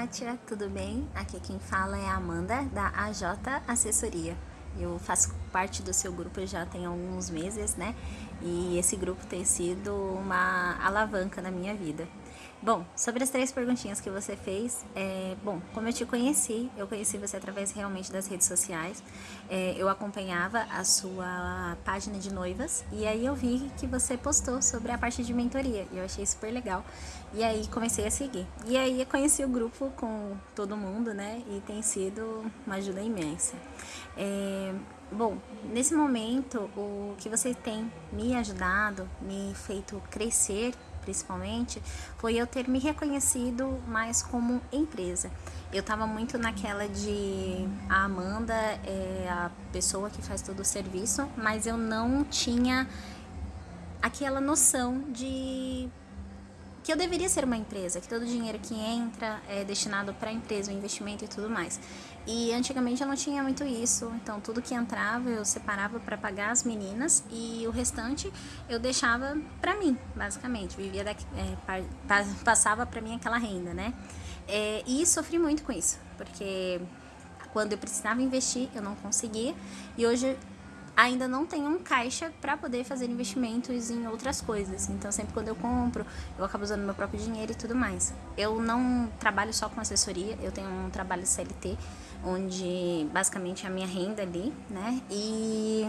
Kátia, tudo bem? Aqui quem fala é a Amanda, da AJ Assessoria. Eu faço parte do seu grupo já tem alguns meses, né? E esse grupo tem sido uma alavanca na minha vida. Bom, sobre as três perguntinhas que você fez, é, bom, como eu te conheci, eu conheci você através realmente das redes sociais, é, eu acompanhava a sua página de noivas e aí eu vi que você postou sobre a parte de mentoria e eu achei super legal e aí comecei a seguir. E aí eu conheci o grupo com todo mundo, né, e tem sido uma ajuda imensa. É, bom, nesse momento, o que você tem me ajudado, me feito crescer principalmente, foi eu ter me reconhecido mais como empresa. Eu tava muito naquela de a Amanda é a pessoa que faz todo o serviço, mas eu não tinha aquela noção de que eu deveria ser uma empresa, que todo o dinheiro que entra é destinado para a empresa, o investimento e tudo mais. E antigamente eu não tinha muito isso, então tudo que entrava eu separava para pagar as meninas e o restante eu deixava para mim, basicamente. Vivia daqui, é, passava para mim aquela renda, né? É, e sofri muito com isso, porque quando eu precisava investir eu não conseguia e hoje ainda não tenho um caixa para poder fazer investimentos em outras coisas. Então, sempre quando eu compro, eu acabo usando meu próprio dinheiro e tudo mais. Eu não trabalho só com assessoria, eu tenho um trabalho CLT, onde basicamente é a minha renda ali, né? E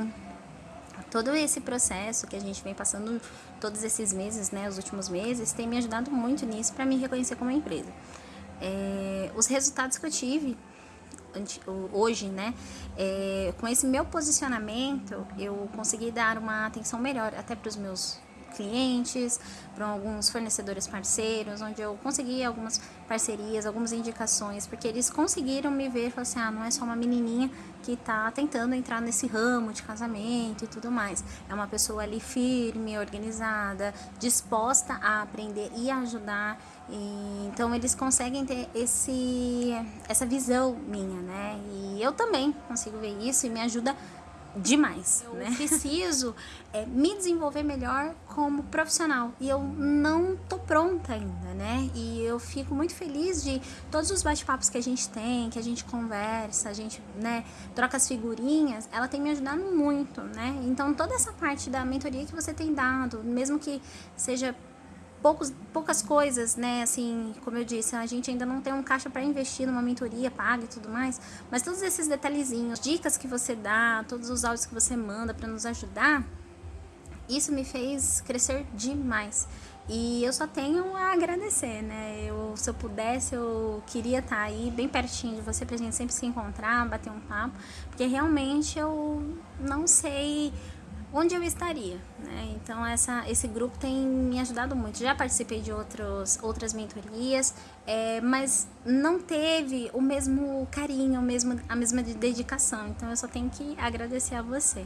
todo esse processo que a gente vem passando todos esses meses, né, os últimos meses, tem me ajudado muito nisso para me reconhecer como empresa. É, os resultados que eu tive hoje, né, é, com esse meu posicionamento, eu consegui dar uma atenção melhor até para os meus clientes, para alguns fornecedores parceiros, onde eu consegui algumas parcerias, algumas indicações, porque eles conseguiram me ver e falaram assim, ah, não é só uma menininha que está tentando entrar nesse ramo de casamento e tudo mais. É uma pessoa ali firme, organizada, disposta a aprender e ajudar. E, então eles conseguem ter esse, essa visão minha, né? E eu também consigo ver isso e me ajuda demais, eu né? preciso é, me desenvolver melhor como profissional e eu não tô pronta ainda, né? E eu fico muito feliz de todos os bate-papos que a gente tem, que a gente conversa, a gente, né, troca as figurinhas, ela tem me ajudado muito, né? Então toda essa parte da mentoria que você tem dado, mesmo que seja poucos, poucas coisas, né? Assim, como eu disse, a gente ainda não tem um caixa para investir numa mentoria paga e tudo mais, mas todos esses detalhezinhos, dicas que você dá, todos os áudios que você manda para nos ajudar, isso me fez crescer demais. E eu só tenho a agradecer, né? Eu, se eu pudesse, eu queria estar tá aí bem pertinho de você pra gente sempre se encontrar, bater um papo, porque realmente eu não sei onde eu estaria, né? Então essa, esse grupo tem me ajudado muito. Já participei de outros, outras mentorias, é, mas não teve o mesmo carinho, o mesmo, a mesma dedicação. Então eu só tenho que agradecer a você.